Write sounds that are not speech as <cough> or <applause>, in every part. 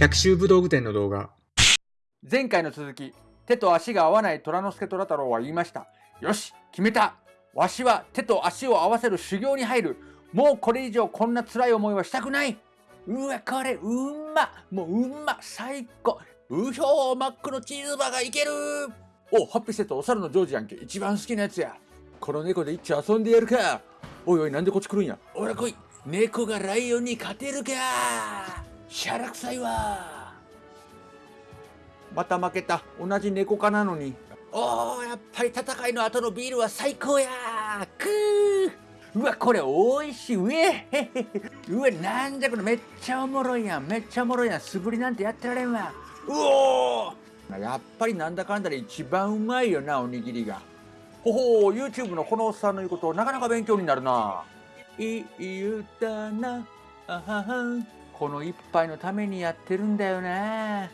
百秋武道具店の動画。前回の続き、手と足が合わない虎之助虎太郎は言いました。よし、決めたわしは手と足を合わせる修行に入る。もうこれ以上こんな辛い思いはしたくないうわ、これ、うんまもううんま最高うひょーマックのチーズバーガーいけるお、ハッピーセットお猿のジョージやんけ。一番好きなやつや。この猫で一丁遊んでやるか。おいおい、なんでこっち来るんや。おら来い。猫がライオンに勝てるか。しゃらくさいわ。また負けた。同じ猫科なのに。おー、やっぱり戦いの後のビールは最高やくーうわ、これ美味しい。うえ <laughs> うわ、なんじゃこれめっちゃおもろいやん。めっちゃおもろいやん。素振りなんてやってられんわ。うおーやっぱりなんだかんだで一番うまいよな、おにぎりが。ほほう、YouTube のこのおっさんの言うこと、なかなか勉強になるな。いい歌な、あははこの一杯のためにやってるんだよね。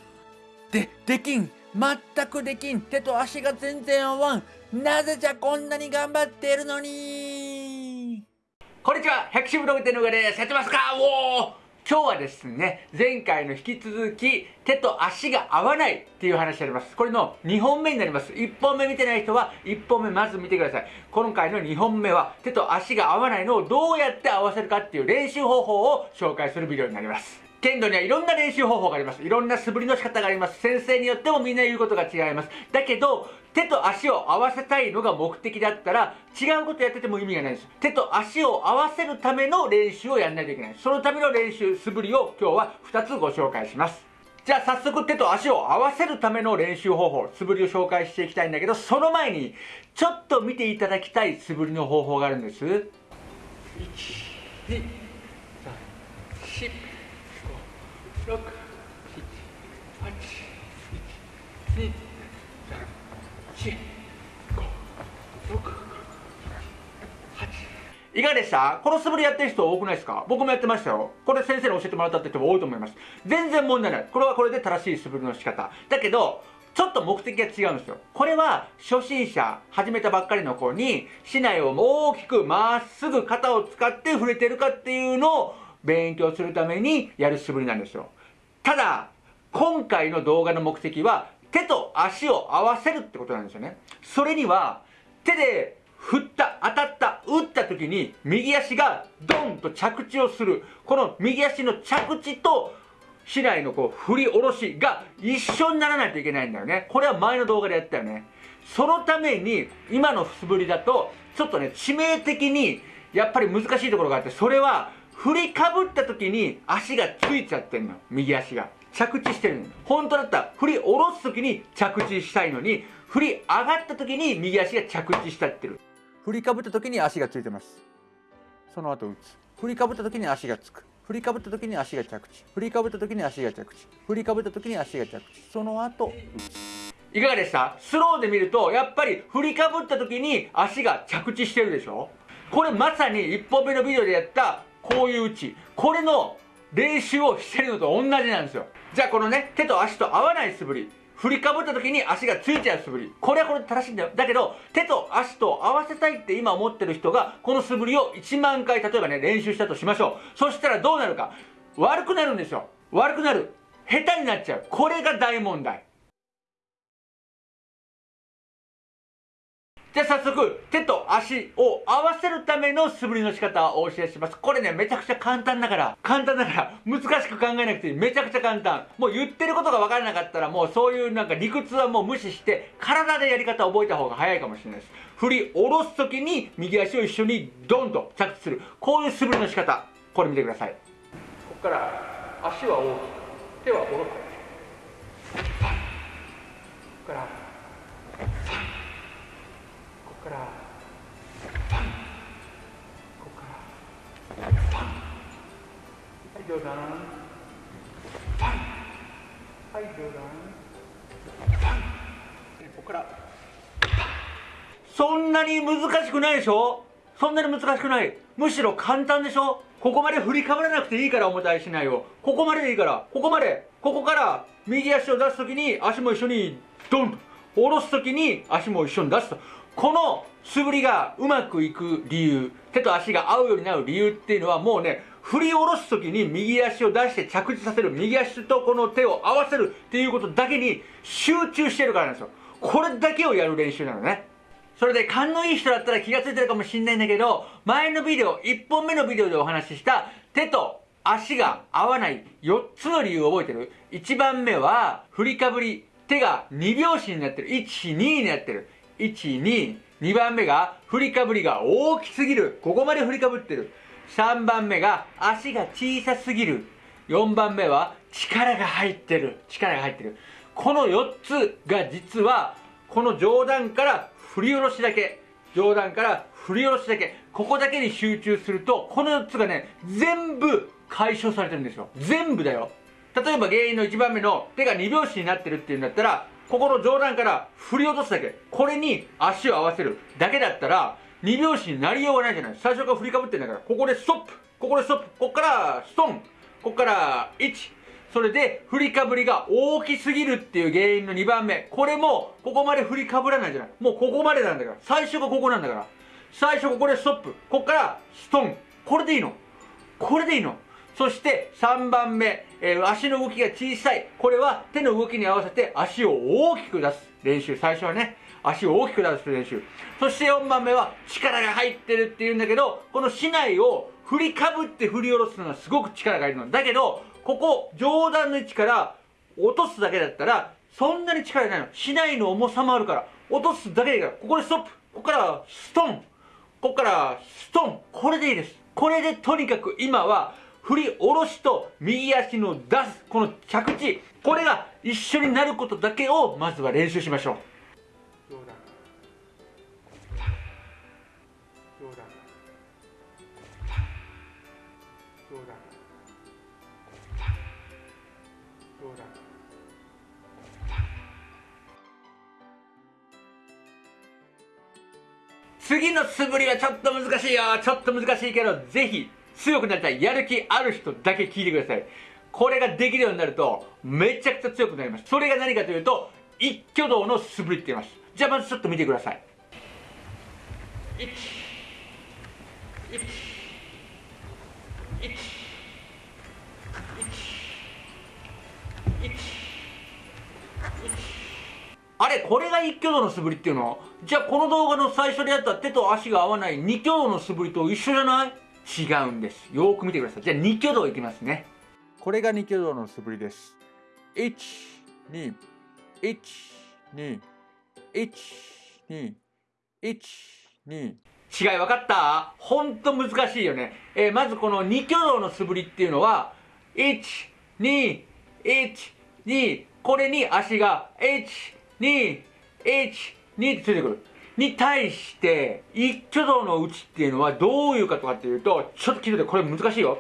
で、できん。全くできん。手と足が全然合わん。なぜじゃこんなに頑張っているのに。こんにちは。百種ブログ店の上ですやってますか。おお今日はですね、前回の引き続き、手と足が合わないっていう話になります。これの2本目になります。1本目見てない人は、1本目まず見てください。今回の2本目は、手と足が合わないのをどうやって合わせるかっていう練習方法を紹介するビデオになります。剣道にはいろんな練習方法があります。いろんな素振りの仕方があります。先生によってもみんな言うことが違います。だけど、手と足を合わせたいのが目的だったら、違うことやってても意味がないです。手と足を合わせるための練習をやんないといけない。そのための練習、素振りを今日は2つご紹介します。じゃあ早速手と足を合わせるための練習方法、素振りを紹介していきたいんだけど、その前に、ちょっと見ていただきたい素振りの方法があるんです。1、2、3、4、5、6、7、8、1、2、3、4、5、6、8。いかがでした？この素振りやってる人多くないですか？僕もやってましたよ。これ先生に教えてもらったって人も多いと思います。全然問題ない。これはこれで正しい素振りの仕方。だけど、ちょっと目的が違うんですよ。これは初心者、始めたばっかりの子に、市内を大きくまっすぐ肩を使って触れてるかっていうのを勉強するためにやる素振りなんですよ。ただ、今回の動画の目的は、手と足を合わせるってことなんですよね。それには、手で振った、当たった、打った時に、右足がドンと着地をする。この右足の着地と、市内のこう振り下ろしが一緒にならないといけないんだよね。これは前の動画でやったよね。そのために、今の素振りだと、ちょっとね、致命的に、やっぱり難しいところがあって、それは、振りかぶった時に足がついちゃってんの右足が。着地してるの本当だったら振り下ろす時に着地したいのに振り上がった時に右足が着地しちゃってる。振りかぶった時に足がついてます。その後打つ。振りかぶった時に足がつく。振りかぶった時に足が着地。振りかぶった時に足が着地。振りかぶった時に足が着地。その後打つ。いかがでした？スローで見るとやっぱり振りかぶった時に足が着地してるでしょ？これまさに1本目のビデオでやったこういう打ちこれの練習をしてるのと同じなんですよ。じゃあこのね手と足と合わない素振り。振りかぶった時に足がついちゃう素振り。これはこれで正しいんだよだけど手と足と合わせたいって今思ってる人がこの素振りを1万回例えばね練習したとしましょう。そしたらどうなるか。悪くなるんですよ。悪くなる。下手になっちゃう。これが大問題。じゃ早速、手と足を合わせるための素振りの仕方をお教えします。これね、めちゃくちゃ簡単だから、簡単だから、難しく考えなくていい。めちゃくちゃ簡単。もう言ってることが分からなかったら、もうそういうなんか理屈はもう無視して、体でやり方を覚えた方が早いかもしれないです。振り下ろすときに、右足を一緒にドンと着地する。こういう素振りの仕方。これ見てください。ここから、足は大きく、手は下ろす。ここから、からパン。ここからパン。はいどうだ？パン。はいどうだ？パン。ここから。そんなに難しくないでしょ？そんなに難しくない。むしろ簡単でしょ？ここまで振りかぶらなくていいから重たいしないよここまででいいから。ここまで。ここから右足を出すときに足も一緒にドンと下ろすときに足も一緒に出すと。この素振りがうまくいく理由手と足が合うようになる理由っていうのはもうね振り下ろす時に右足を出して着地させる右足とこの手を合わせるっていうことだけに集中してるからなんですよ。これだけをやる練習なのね。それで勘のいい人だったら気がついてるかもしんないんだけど前のビデオ1本目のビデオでお話しした手と足が合わない4つの理由を覚えてる？1番目は振りかぶり手が2拍子になってる。12になってる。12 2番目が振りかぶりが大きすぎる。ここまで振りかぶってる。3番目が足が小さすぎる。4番目は力が入ってる。力が入ってる。この4つが実はこの上段から振り下ろしだけ。上段から振り下ろしだけ。ここだけに集中するとこの4つがね全部解消されてるんですよ。全部だよ。例えば原因の1番目の手が2拍子になってるっていうんだったらここの上段から振り落とすだけ。これに足を合わせる。だけだったら2拍子になりようがないじゃない。最初から振りかぶってんだから。ここでストップ。ここでストップ。ここからストン。ここから1それで振りかぶりが大きすぎるっていう原因の2番目。これもここまで振りかぶらないじゃない。もうここまでなんだから。最初がここなんだから。最初ここでストップ。ここからストン。これでいいの。これでいいの。そして3番目、えー、足の動きが小さい。これは手の動きに合わせて足を大きく出す。練習。最初はね足を大きく出す練習。そして4番目は力が入ってるっていうんだけどこの竹刀を振りかぶって振り下ろすのがすごく力がいるの。だけどここ上段の位置から落とすだけだったらそんなに力がないの。竹刀の重さもあるから。落とすだけでいいから。ここでストップ。ここからストン。ここからストン。これでいいです。これでとにかく今は振り下ろしと右足の出すこの着地これが一緒になることだけをまずは練習しましょう。次の素振りはちょっと難しいよ。ちょっと難しいけどぜひ強くなりたい。やる気ある人だけ聞いてください。これができるようになるとめちゃくちゃ強くなります。それが何かというと一挙動の素振りって言います。じゃあまずちょっと見てください。1 1 1あれこれが一挙動の素振りっていうの？じゃあこの動画の最初でやった手と足が合わない二挙動の素振りと一緒じゃない？違うんです。よく見てください。じゃあ2挙動いきますね。これが2挙動の素振りです。1 2 1 2 1 2 1 2違い分かった？ほんと難しいよね、えー、まずこの2挙動の素振りっていうのは1 2 1 2これに足が1 2 1 2ってついてくるに対して一挙動の打ちっていうのはどういうかとかっていうとちょっと聞いててこれ難しいよ。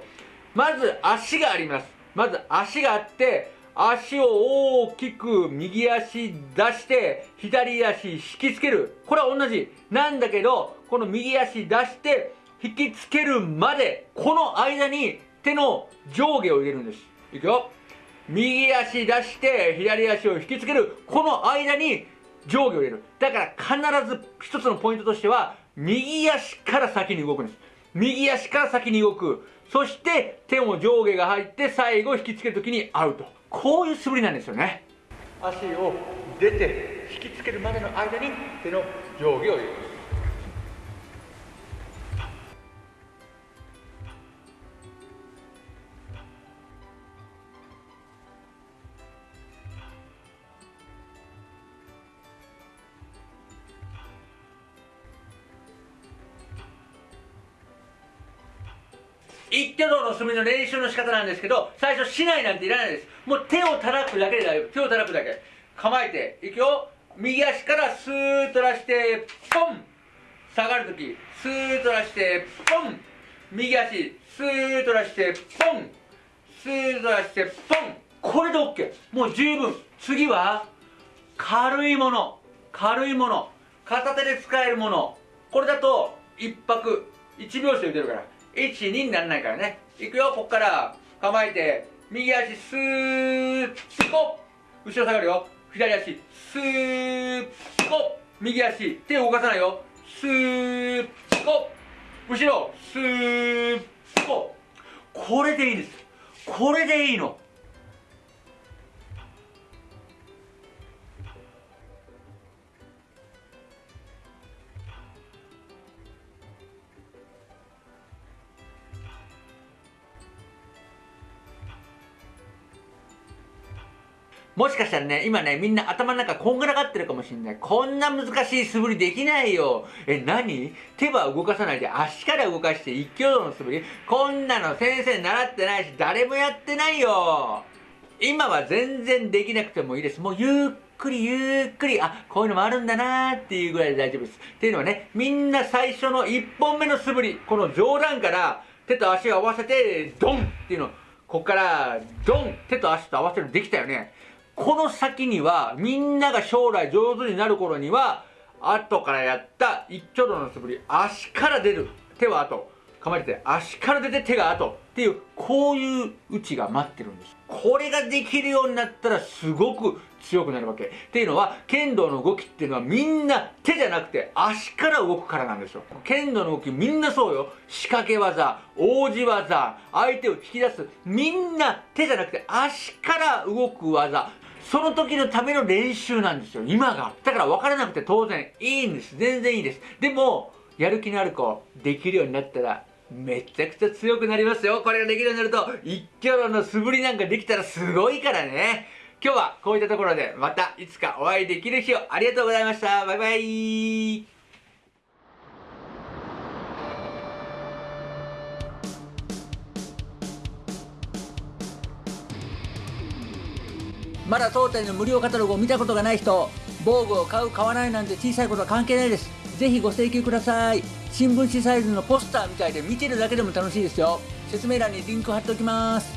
まず足があります。まず足があって足を大きく右足出して左足引きつける。これは同じ。なんだけどこの右足出して引きつけるまでこの間に手の上下を入れるんです。いくよ。右足出して左足を引きつける。この間に上下を入れる。だから必ず一つのポイントとしては右足から先に動くんです。右足から先に動く。そして手も上下が入って最後引きつけるときにアウト。こういう素振りなんですよね。足を出て引きつけるまでの間に手の上下を入れます一挙動の素振りの練習の仕方なんですけど最初しないなんていらないです。もう手を叩くだけで大丈夫。手を叩くだけ。構えていくよ。右足からスーッと出してポン。下がるときスーッと出してポン。右足スーッと出してポン。スーッと出してポン。これで OK もう十分。次は軽いもの。軽いもの。片手で使えるもの。これだと一拍。1拍子で打てるから。12にならないからね。いくよ。こっから。構えて。右足スーッ。こ後ろ下がるよ。左足スーッ。こ右足手を動かさないよ。スーッ。こ後ろスーッ。ここれでいいんです。これでいいの。もしかしたらね、今ね、みんな頭の中こんがらがってるかもしんない。こんな難しい素振りできないよ。え、何？手は動かさないで足から動かして一挙動の素振りこんなの先生習ってないし、誰もやってないよ。今は全然できなくてもいいです。もうゆっくりゆっくり、あ、こういうのもあるんだなーっていうぐらいで大丈夫です。っていうのはね、みんな最初の1本目の素振り、この上段から手と足を合わせて、ドンっていうの。こっから、ドン手と足と合わせるできたよね。この先には、みんなが将来上手になる頃には、後からやった一挙動の素振り、足から出る。手は後。構えて、足から出て手が後。っていう、こういう打ちが待ってるんです。これができるようになったら、すごく強くなるわけ。っていうのは、剣道の動きっていうのはみんな手じゃなくて足から動くからなんですよ。剣道の動きみんなそうよ。仕掛け技、王子技、相手を引き出す。みんな手じゃなくて足から動く技。その時のための練習なんですよ、今が。だから分からなくて当然いいんです。全然いいです。でも、やる気のある子、できるようになったら、めちゃくちゃ強くなりますよ。これができるようになると、一挙の素振りなんかできたらすごいからね。今日はこういったところでまたいつかお会いできる日をありがとうございました。バイバイ。まだ当店の無料カタログを見たことがない人防具を買う買わないなんて小さいことは関係ないです。ぜひご請求ください。新聞紙サイズのポスターみたいで見てるだけでも楽しいですよ。説明欄にリンク貼っておきます。